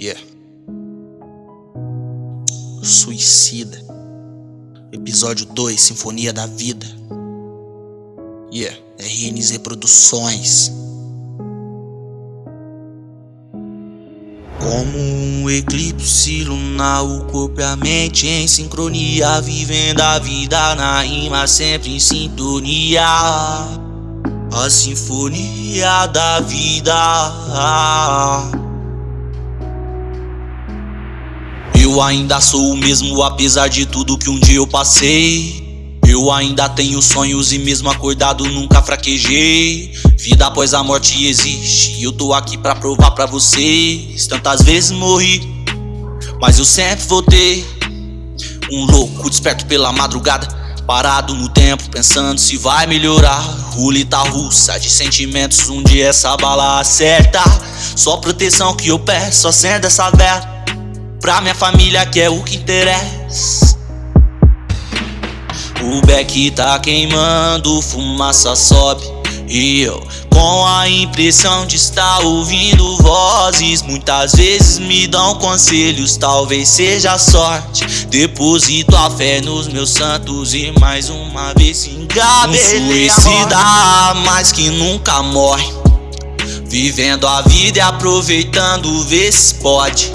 Yeah. Suicida. Episódio 2, Sinfonia da Vida. Yeah, RNZ Produções. Como um eclipse lunar, o corpo e a mente em sincronia, vivendo a vida na rima, sempre em sintonia. A sinfonia da vida. Eu ainda sou o mesmo apesar de tudo que um dia eu passei. Eu ainda tenho sonhos e mesmo acordado nunca fraquejei. Vida após a morte existe e eu tô aqui pra provar pra vocês. Tantas vezes morri, mas eu sempre voltei. Um louco desperto pela madrugada Parado no tempo, pensando se vai melhorar. Rulita russa de sentimentos, um dia essa bala acerta. Só proteção que eu peço, acenda essa vela Pra minha família que é o que interessa. O beck tá queimando, fumaça sobe. E eu com a impressão de estar ouvindo vozes Muitas vezes me dão conselhos, talvez seja sorte. Deposito a fé nos meus santos e mais uma vez se engabelei Um suicida, mas que nunca morre. Vivendo a vida e aproveitando, vê se pode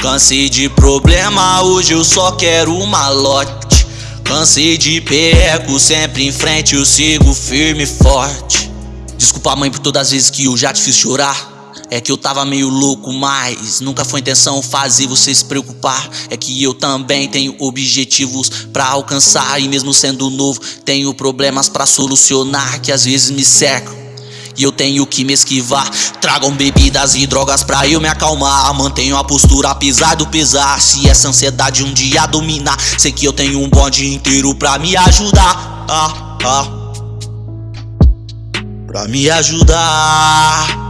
Cansei de problema, hoje eu só quero uma malote Cansei de perco, sempre em frente eu sigo firme e forte. Desculpa mãe por todas as vezes que eu já te fiz chorar. É que eu tava meio louco, mas nunca foi intenção fazer você se preocupar. É que eu também tenho objetivos pra alcançar e mesmo sendo novo, tenho problemas pra solucionar que às vezes me cercam e eu tenho que me esquivar. Tragam bebidas e drogas pra eu me acalmar. Mantenho a postura apesar do pesar. Se essa ansiedade um dia dominar Sei que eu tenho um bonde inteiro pra me ajudar. Ah, ah. Pra me ajudar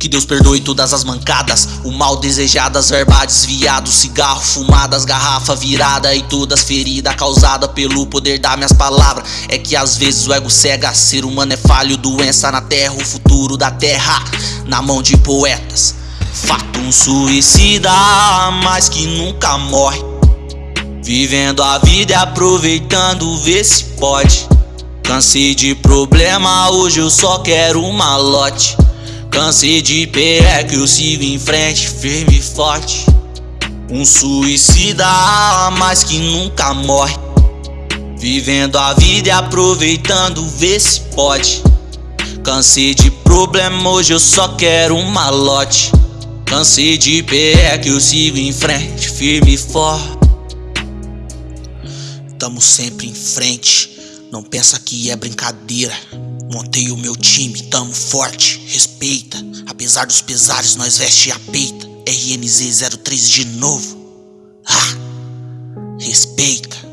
que Deus perdoe todas as mancadas O mal desejadas, verba desviado Cigarro, fumadas, garrafa virada E todas feridas causadas pelo poder das minhas palavras. É que às vezes o ego cega Ser humano é falho, doença na terra O futuro da terra na mão de poetas. Fato um suicida, mas que nunca morre. Vivendo a vida e aproveitando, vê se pode. Cansei de problema, hoje eu só quero uma lote Cansei de que eu sigo em frente, firme e forte. Um suicida, mas que nunca morre. Vivendo a vida e aproveitando, vê se pode. Cansei de problema, hoje eu só quero um malote. Cansei de que eu sigo em frente, firme e forte. Tamo sempre em frente, não pensa que é brincadeira Montei o meu time, tamo forte, respeita. Apesar dos pesares, nós veste a peita. RNZ 03 de novo. Ah, respeita.